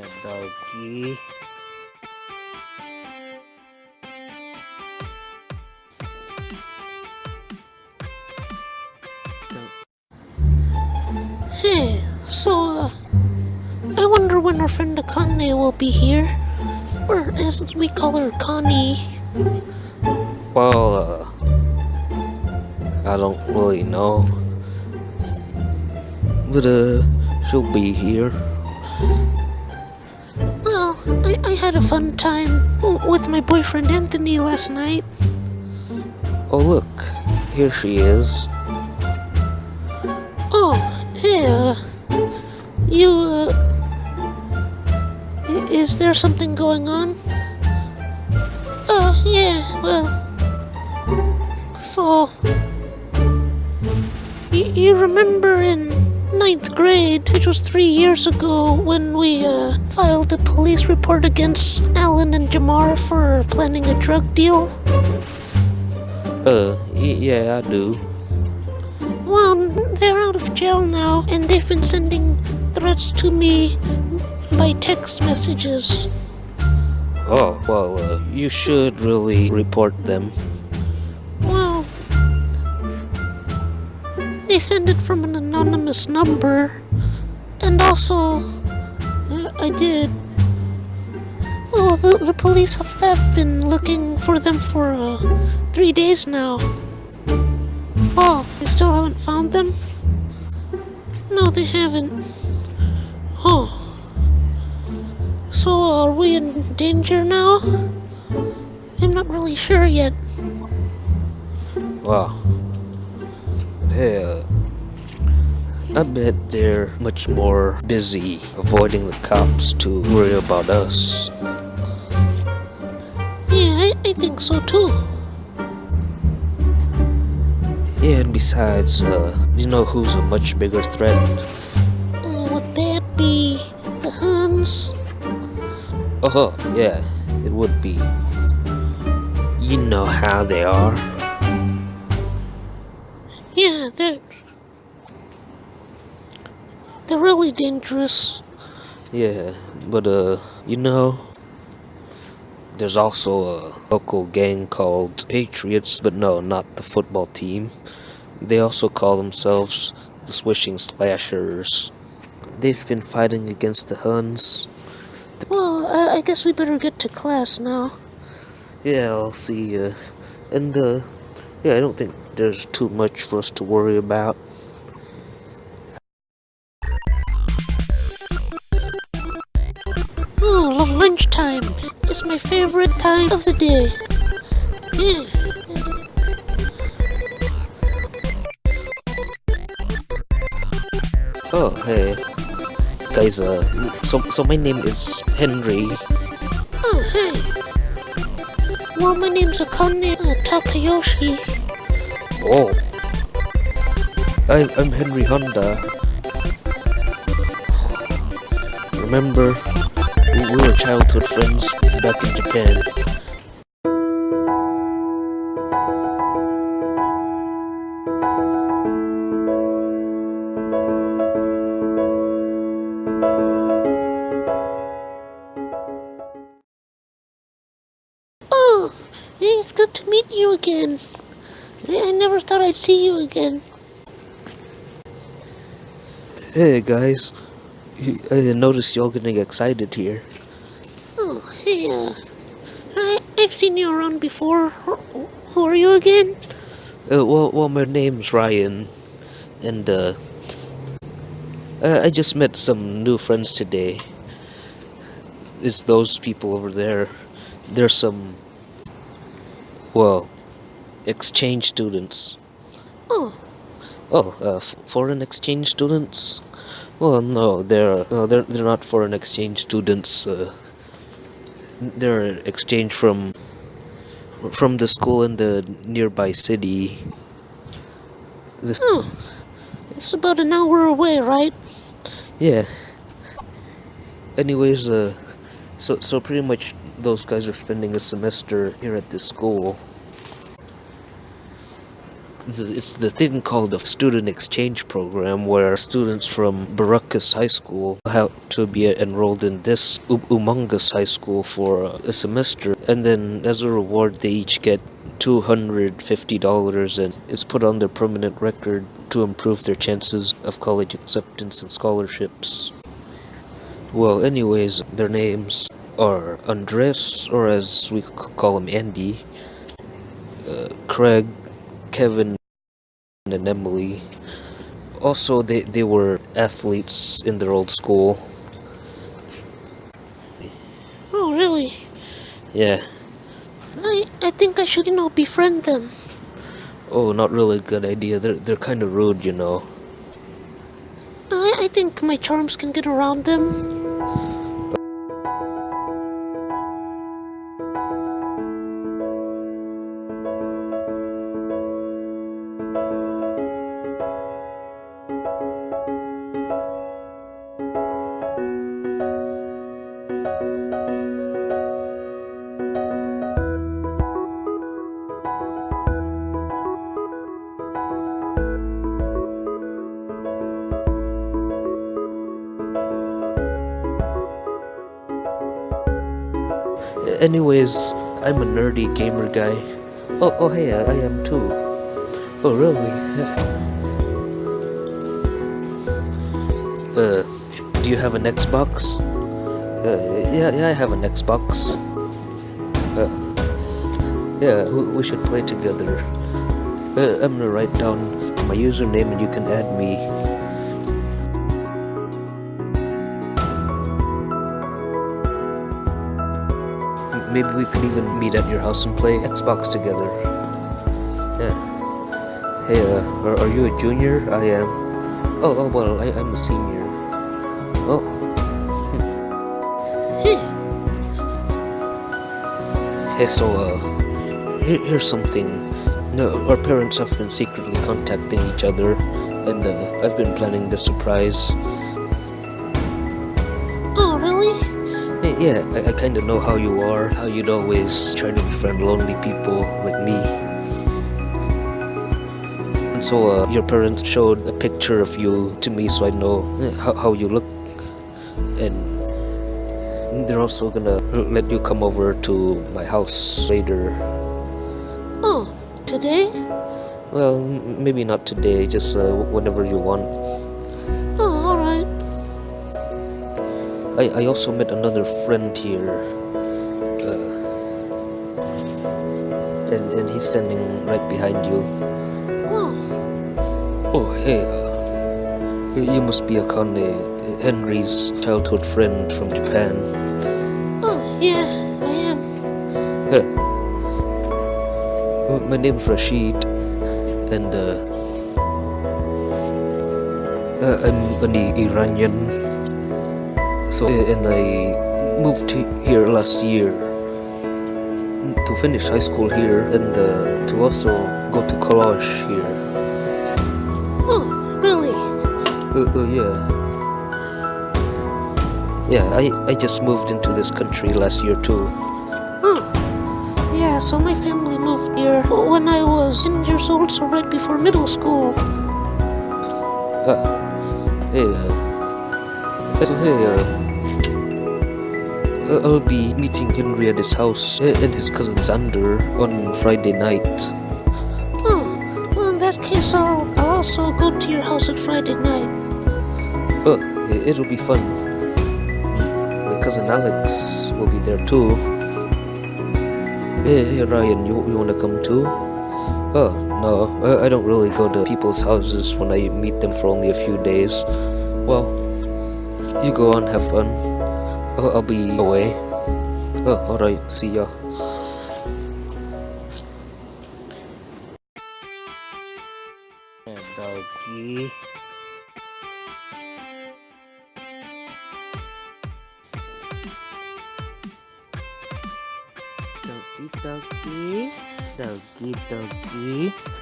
Yeah, doggy. Hey, so, uh, I wonder when our friend Akane will be here. Or as we call her, Connie. Well, uh, I don't really know. But, uh, she'll be here. I, I had a fun time with my boyfriend Anthony last night. Oh, look, here she is. Oh, hey, uh, you, uh, is there something going on? Uh, yeah, well, so, y- you remember in ninth grade, which was three years ago, when we, uh, filed a police report against Alan and Jamar for planning a drug deal? Uh, yeah, I do. Well, they're out of jail now, and they've been sending threats to me by text messages. Oh, well, uh, you should really report them. Send it from an anonymous number, and also, uh, I did. Oh, the, the police have, have been looking for them for uh, three days now. Oh, they still haven't found them? No, they haven't. Oh. So, are we in danger now? I'm not really sure yet. Wow. Hey, uh, I bet they're much more busy avoiding the cops to worry about us. Yeah, I, I think so too. Yeah, and besides, uh, you know who's a much bigger threat? Uh, would that be the Huns? Oh, yeah, it would be. You know how they are. Yeah, they're. They're really dangerous. Yeah, but uh, you know, there's also a local gang called Patriots, but no, not the football team. They also call themselves the Swishing Slashers. They've been fighting against the Huns. Well, uh, I guess we better get to class now. Yeah, I'll see. Uh, and uh, yeah, I don't think there's too much for us to worry about. Lunchtime is my favorite time of the day. Yeah. Oh, hey, guys. Uh, so so my name is Henry. Oh, hey. Well, my name's Akane uh, Takayoshi. Oh. I'm, I'm Henry Honda. Remember, we we were childhood friends back in Japan. Oh, it's good to meet you again. I I never thought I'd see you again. Hey guys, Y- I noticed y'all getting excited here. Oh, hey, uh, I, I've seen you around before. Who, who are you again? Uh, well, well, my name's Ryan, and uh, I just met some new friends today. It's those people over there. There's some, well, exchange students. Oh, Oh, uh, f- foreign exchange students? Well, no, they're no, they're they're not foreign exchange students. Uh, they're exchange from from the school in the nearby city. This, oh, it's about an hour away, right? yeah. Anyways, uh, so so pretty much those guys are spending a semester here at this school. It's the thing called the student exchange program where students from Baracus High School have to be enrolled in this humongous high school for a semester and then as a reward they each get $250 and it's put on their permanent record to improve their chances of college acceptance and scholarships. Well, anyways, their names are Andres, or as we call him, Andy, uh, Craig, Kevin, and Emily. Also, they, they were athletes in their old school. Oh, really? Yeah. I, I think I should, you know, befriend them. Oh, not really a good idea. They're, they're kind of rude, you know. I, I think my charms can get around them. Anyways, I'm a nerdy gamer guy. Oh, oh hey, I, am too. Oh, really? Uh, do you have an Xbox? Uh, yeah, yeah, I have an Xbox. Uh, yeah, we, we should play together. Uh, I'm gonna write down my username and you can add me. Maybe we could even meet at your house and play Xbox together. Yeah. Hey, uh, are, are you a junior? I am. Oh, oh well, I, I'm a senior. Oh. Hey, Hey, so, uh, here, here's something. No, our parents have been secretly contacting each other, and uh, I've been planning the surprise. Yeah, I, I kind of know how you are, how you'd always try to befriend lonely people like me. And so, uh, your parents showed a picture of you to me so I know how, how you look. And they're also gonna let you come over to my house later. Oh, today? Well, m- maybe not today, just uh, whenever you want. I, I also met another friend here. Uh, and, and he's standing right behind you. Oh, Oh, hey, uh, you you must be Akane, Henry's childhood friend from Japan. oh, yeah, I am. Huh. Uh, My name's Rashid, and uh, uh, I'm an Iranian. So, and I moved here last year to finish high school here and uh, to also go to college here. Oh, really? Uh, uh, yeah. Yeah, I, I just moved into this country last year too. Oh, yeah, so my family moved here when I was 10 years old, so right before middle school. Uh, hey, uh, so hey, uh, uh, I'll be meeting Henry at his house uh, and his cousin Xander on Friday night. Oh, well, in that case, I'll, I'll also go to your house at Friday night. Oh, it'll be fun. My cousin Alex will be there too. Hey, hey Ryan, you, you wanna come too? Oh, no, I, I don't really go to people's houses when I meet them for only a few days. Well, you go on, have fun. I'll, I'll be away. Oh, alright, see ya. Doggy. Doggy, doggy, doggy, doggy.